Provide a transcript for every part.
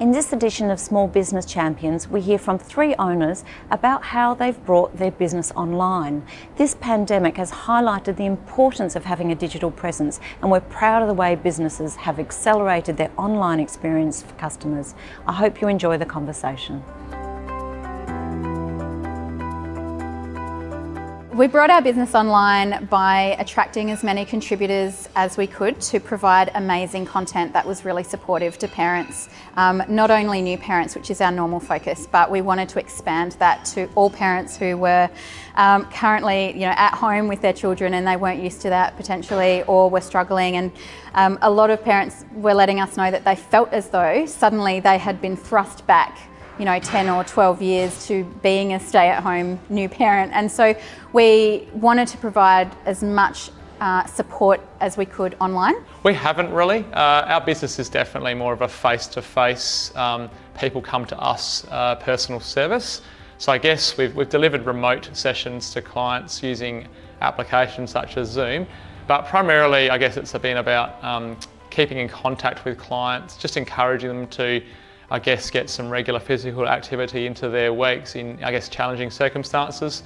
In this edition of Small Business Champions, we hear from three owners about how they've brought their business online. This pandemic has highlighted the importance of having a digital presence, and we're proud of the way businesses have accelerated their online experience for customers. I hope you enjoy the conversation. We brought our business online by attracting as many contributors as we could to provide amazing content that was really supportive to parents. Um, not only new parents, which is our normal focus, but we wanted to expand that to all parents who were um, currently you know, at home with their children and they weren't used to that potentially or were struggling. And um, a lot of parents were letting us know that they felt as though suddenly they had been thrust back you know, 10 or 12 years to being a stay-at-home new parent. And so we wanted to provide as much uh, support as we could online. We haven't really. Uh, our business is definitely more of a face-to-face, -face, um, people come to us uh, personal service. So I guess we've, we've delivered remote sessions to clients using applications such as Zoom, but primarily I guess it's been about um, keeping in contact with clients, just encouraging them to I guess, get some regular physical activity into their weeks in, I guess, challenging circumstances.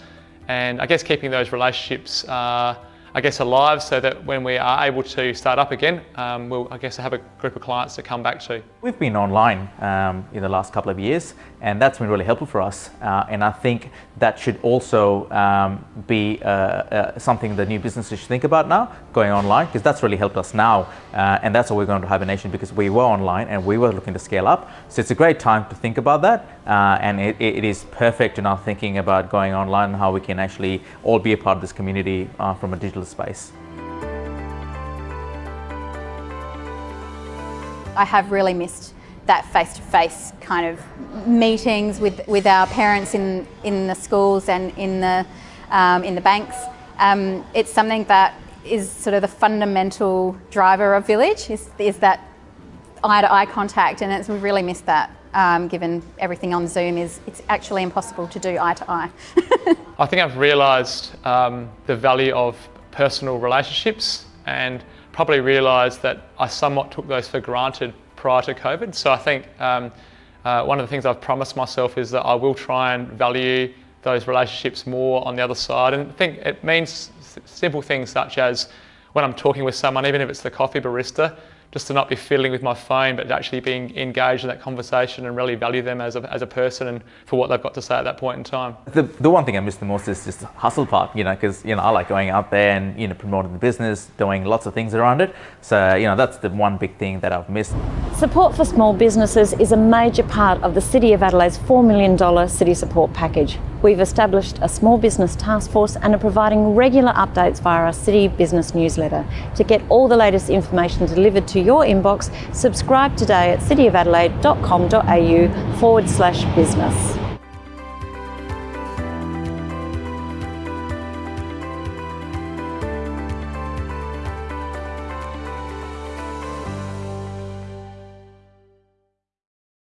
And I guess keeping those relationships uh, I guess, alive so that when we are able to start up again, um, we'll, I guess, have a group of clients to come back to. We've been online um, in the last couple of years and that's been really helpful for us. Uh, and I think that should also um, be uh, uh, something the new businesses should think about now, going online, because that's really helped us now. Uh, and that's what we're going to Hibernation because we were online and we were looking to scale up. So it's a great time to think about that. Uh, and it, it is perfect in our thinking about going online and how we can actually all be a part of this community uh, from a digital space. I have really missed that face-to-face -face kind of meetings with, with our parents in, in the schools and in the, um, in the banks. Um, it's something that is sort of the fundamental driver of Village, is, is that eye-to-eye -eye contact, and it's, we really missed that. Um, given everything on Zoom is it's actually impossible to do eye to eye. I think I've realised um, the value of personal relationships and probably realised that I somewhat took those for granted prior to COVID. So I think um, uh, one of the things I've promised myself is that I will try and value those relationships more on the other side. And I think it means simple things such as when I'm talking with someone, even if it's the coffee barista, just to not be fiddling with my phone, but actually being engaged in that conversation and really value them as a, as a person and for what they've got to say at that point in time. The, the one thing I miss the most is just the hustle part, you know, because, you know, I like going out there and, you know, promoting the business, doing lots of things around it. So, you know, that's the one big thing that I've missed. Support for small businesses is a major part of the City of Adelaide's $4 million city support package. We've established a small business task force and are providing regular updates via our City Business newsletter. To get all the latest information delivered to your inbox, subscribe today at cityofadelaide.com.au forward slash business.